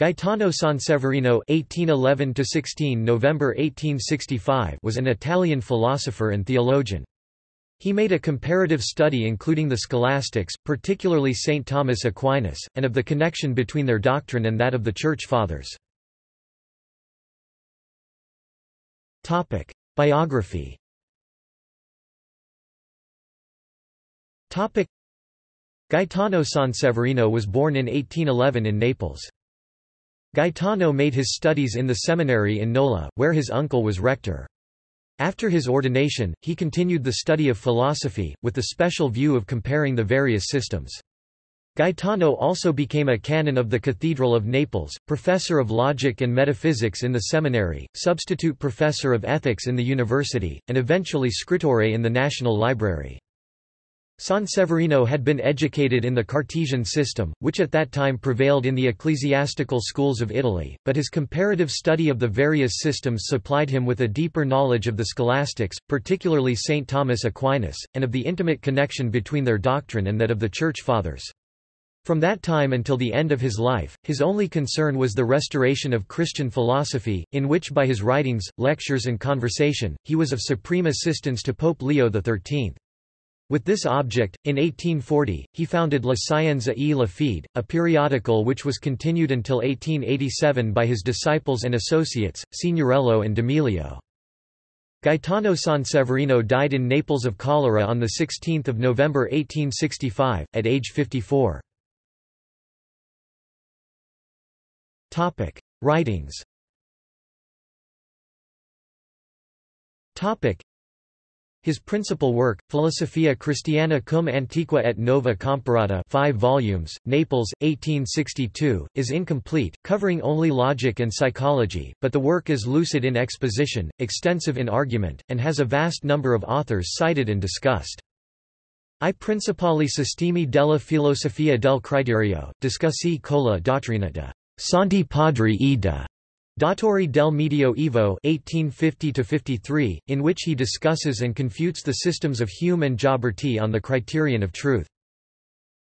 Gaetano Sanseverino (1811–16 November 1865) was an Italian philosopher and theologian. He made a comparative study including the scholastics, particularly St. Thomas Aquinas, and of the connection between their doctrine and that of the Church Fathers. Topic: Biography Topic: Gaetano Sanseverino was born in 1811 in Naples. Gaetano made his studies in the seminary in Nola, where his uncle was rector. After his ordination, he continued the study of philosophy, with the special view of comparing the various systems. Gaetano also became a canon of the Cathedral of Naples, professor of logic and metaphysics in the seminary, substitute professor of ethics in the university, and eventually scrittore in the National Library. Sanseverino had been educated in the Cartesian system, which at that time prevailed in the ecclesiastical schools of Italy, but his comparative study of the various systems supplied him with a deeper knowledge of the scholastics, particularly St. Thomas Aquinas, and of the intimate connection between their doctrine and that of the Church Fathers. From that time until the end of his life, his only concern was the restoration of Christian philosophy, in which by his writings, lectures and conversation, he was of supreme assistance to Pope Leo XIII. With this object, in 1840, he founded La Scienza e la Fede, a periodical which was continued until 1887 by his disciples and associates, Signoriello and D'Amelio. Gaetano Sanseverino died in Naples of cholera on 16 November 1865, at age 54. Writings his principal work, Philosophia Christiana cum Antiqua et Nova Comparata 5 volumes, Naples, 1862, is incomplete, covering only logic and psychology, but the work is lucid in exposition, extensive in argument, and has a vast number of authors cited and discussed. I principali sistemi della filosofia del criterio, discussi con la dottrina de Santi Padri e de Dottori del Medioevo 1850 in which he discusses and confutes the systems of Hume and Gioberti on the criterion of truth.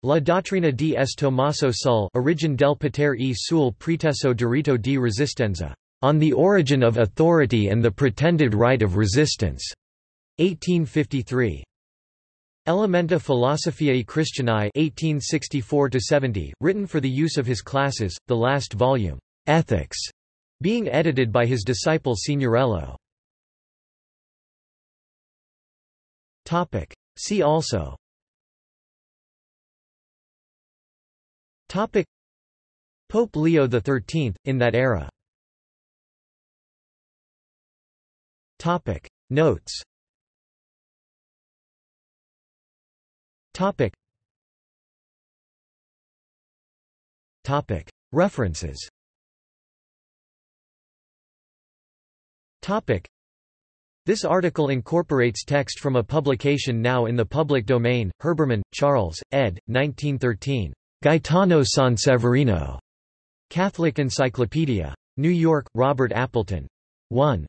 La dottrina di S. Tommaso Sul Origin del potere e sul preteso diritto di resistenza, on the origin of authority and the pretended right of resistance, 1853. Elementa Philosophiae Christianae 1864 written for the use of his classes, the last volume, Ethics, being edited by his disciple Signoriello. See also. Topic. Pope Leo XIII, in that era. Topic. Notes. Topic. Topic. References This article incorporates text from a publication now in the public domain, Herbermann, Charles, ed. 1913. Gaetano Sanseverino. Catholic Encyclopedia. New York, Robert Appleton. 1.